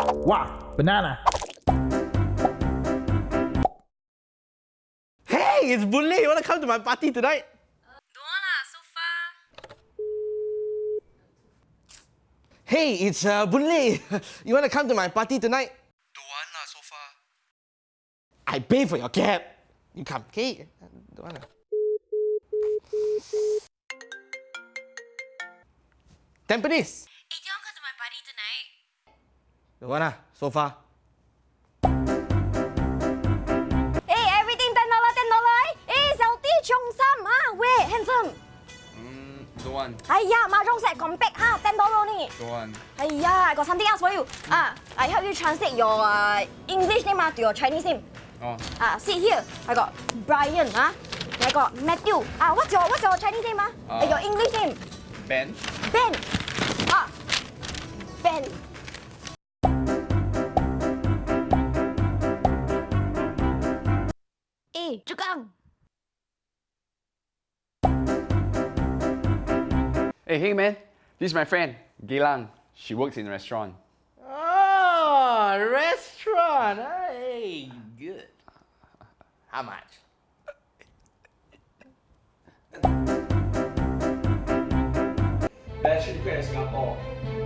Wow, banana. Hey, it's Boon Lay. You wanna come to my party tonight? Don't want lah, so far. Hey, it's uh, Boon Lay. You wanna come to my party tonight? Don't want lah so far. I pay for your cab. You come, okay? Don't wanna. Tampines. Don't wanna, so far. Hey, everything ten dollar, ten dollar. Hey, 小弟穷三啊，Wait, handsome. Mm, don't want. 哎呀，mahjong set compact 哈，ten dollar only. Don't want. 哎呀，I got something else for you. Ah, I help you translate your uh, English name ah to your Chinese name. Oh, Ah, see here. I got Brian ah. I got Matthew. Ah, what's your what's your Chinese name ah? Uh, Eh, your English name? Ben. Ben. Ah, Ben. Chukang. Hey, hey man. This is my friend, Gilang. She works in a restaurant. Oh, restaurant. Hey, good. How much? Best chili crab in Singapore.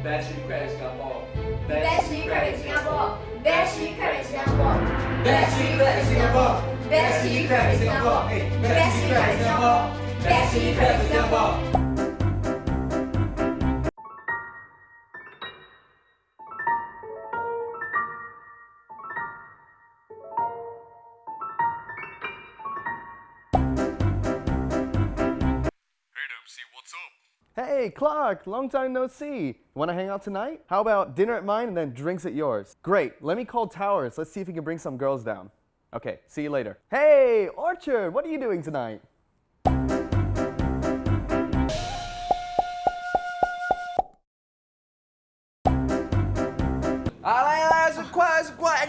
Best chili crab in Singapore. Best chili crab in Singapore. Best chili crab in Singapore. Best chili crab in Singapore. Best chili crab Singapore. Hey, Best chili crab Singapore. Best chili crab Singapore. Hey, Clark, long time no see. Want to hang out tonight? How about dinner at mine and then drinks at yours? Great, let me call Towers. Let's see if we can bring some girls down. Okay, see you later. Hey, Orchard, what are you doing tonight?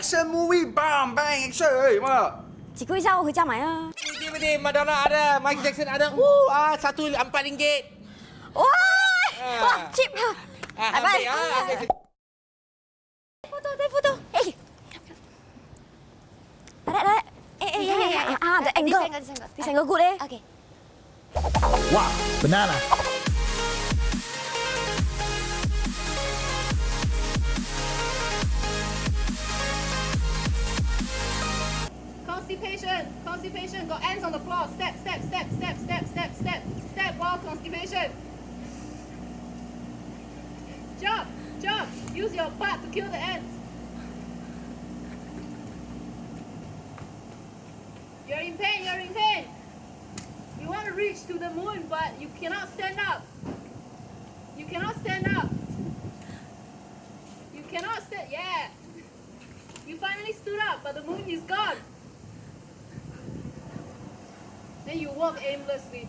action movie bomb bang action. Hey, mak. Cikgu Izzah kerja mai ah. Ini Madonna ada, Michael Jackson ada. Woo, ah satu empat ringgit. Wah, wah cheap. Ah, bye. The angle. angle, this angle. This angle good eh. Okay. Wow, banana. Constipation, constipation, got ants on the floor. Step, step, step, step, step, step, step, step while constipation. Jump, jump, use your butt to kill the ants. You want to reach to the moon, but you cannot stand up. You cannot stand up. You cannot stand, yeah. You finally stood up, but the moon is gone. Then you walk aimlessly.